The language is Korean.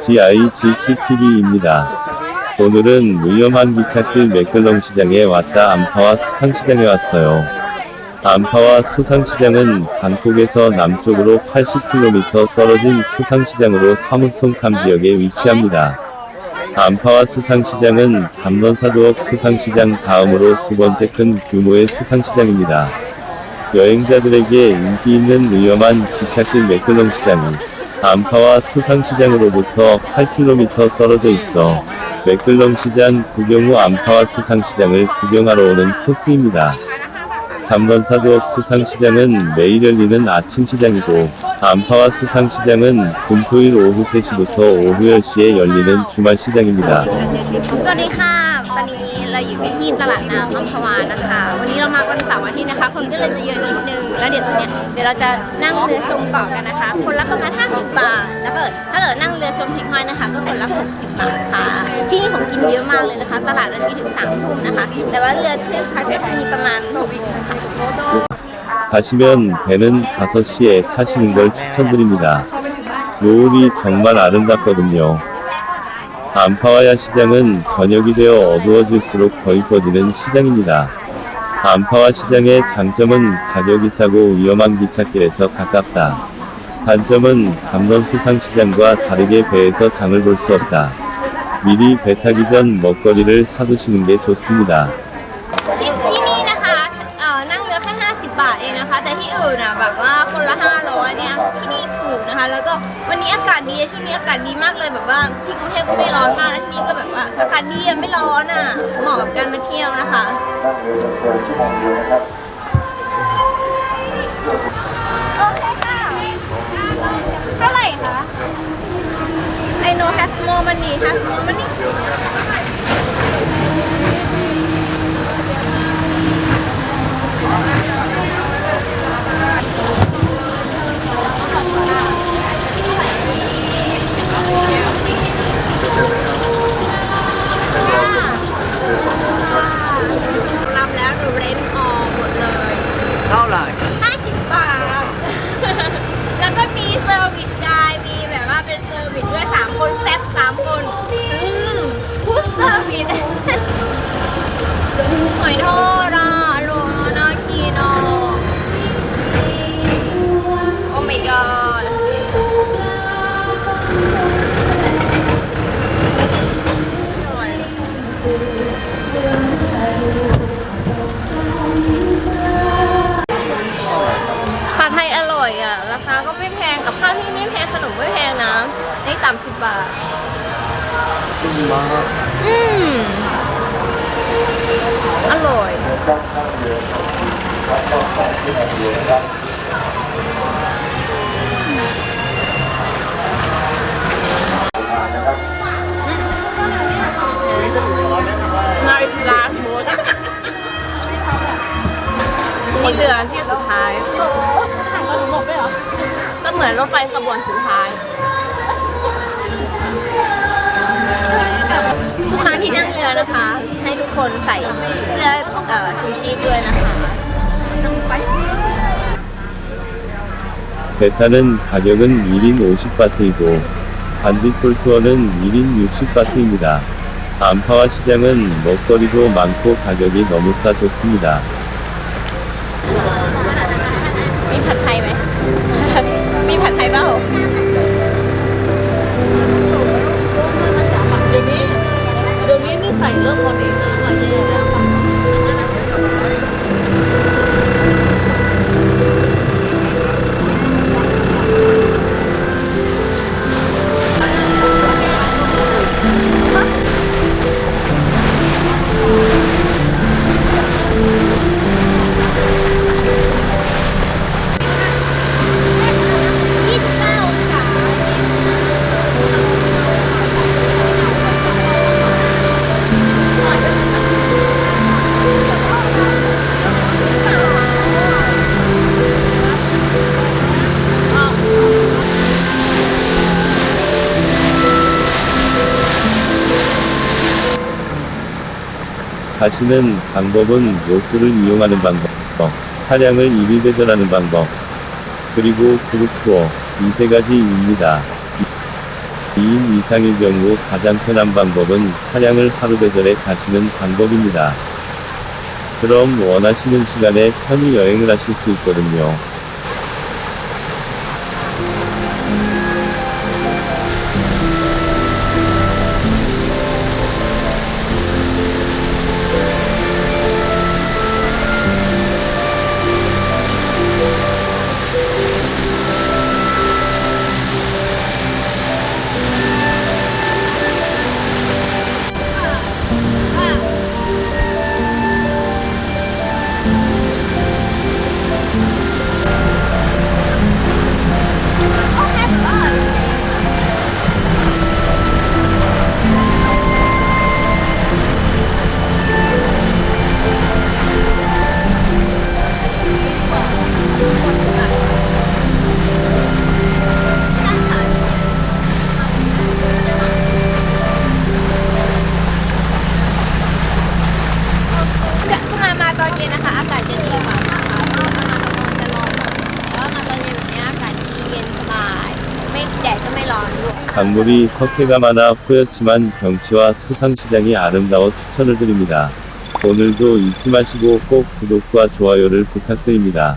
GIGTTV입니다. 오늘은 위험한 기찻길 맥글렁 시장에 왔다 암파와 수상시장에 왔어요. 암파와 수상시장은 방콕에서 남쪽으로 80km 떨어진 수상시장으로 사무송캄 지역에 위치합니다. 암파와 수상시장은 감론사도업 수상시장 다음으로 두 번째 큰 규모의 수상시장입니다. 여행자들에게 인기 있는 위험한 기찻길 맥글렁 시장이 암파와 수상시장으로부터 8km 떨어져 있어 맥글렁 시장 구경 후 암파와 수상시장을 구경하러 오는 코스입니다. 감론사도업 수상시장은 매일 열리는 아침 시장이고 암파와 수상시장은 금토일 오후 3시부터 오후 10시에 열리는 주말 시장입니다. เราอยู่กันที่ตลาดน้ำอัมพวานะคะ วันนี้เรามาวันเสาร์อาทิตย์นะคะ คนก็เลยจะเยอะนิดนึง แล้วเดี๋ยวตอนเนี้ยเดี๋ยวเราจะนั่งเรือชมเกาะกันนะคะ คนละประมาณ 50 บาท แล้วก็ถ้าเกิดนั่งเรือชมหิ่งห้อยนะคะ ก็คนละ 60 บาทค่ะ ที่นี่ของกินเยอะมากเลยนะคะ ตลาดนั้นมีถึง3ทุ่มนะคะ แต่ว่าเรือเที่ยวพักจะมีประมาณ6วินค่ะ 가시면 배는 5시에 타시는 걸 추천드립니다. 노을이 정말 아름답거든요. 암파와야 시장은 저녁이 되어 어두워질수록 더 이뻐지는 시장입니다. 암파와 시장의 장점은 가격이 싸고 위험한 기찻길에서 가깝다. 단점은 감론 수상시장과 다르게 배에서 장을 볼 수 없다. 미리 배 타기 전 먹거리를 사두시는 게 좋습니다. อื่นอะแบบว่าคนละ500เนี่ยที่นี่ถูกนะคะ แล้วก็วันนี้อากาศดีช่วงนี้อากาศดีมากเลยแบบว่าที่กรุงเทพก็ไม่ร้อนมากแล้วที่นี่ก็แบบว่าอากาศดีไม่ร้อนอะเหมาะกับการมาเที่ยวนะคะ ร่อยอะ ราคาก็ไม่แพงกับข้าวที่ไม่แพงขนมไม่แพงนะนี่30บาทอืมอร่อย Nice last boat นี่ เหมือนรถไฟขบวนสุดท้าย ทุกครั้งที่นั่งเรือนะคะ ให้ทุกคนใส่เสื้อเอ่อชูชีพด้วยนะคะ 배 타는 가격은 1인 50바트이고 반딧불 투어는 1인 60바트입니다. 암파와 시장은 먹거리도 많고 가격이 너무 싸 좋습니다. 가시는 방법은 로프를 이용하는 방법, 차량을 이리 배전하는 방법, 그리고 그룹 투어 이 세 가지입니다. 2인 이상일 경우 가장 편한 방법은 차량을 하루 배달해 가시는 방법입니다. 그럼 원하시는 시간에 편히 여행을 하실 수 있거든요. 강물이 석회가 많아 뿌였지만 경치와 수상시장이 아름다워 추천을 드립니다. 오늘도 잊지 마시고 꼭 구독과 좋아요를 부탁드립니다.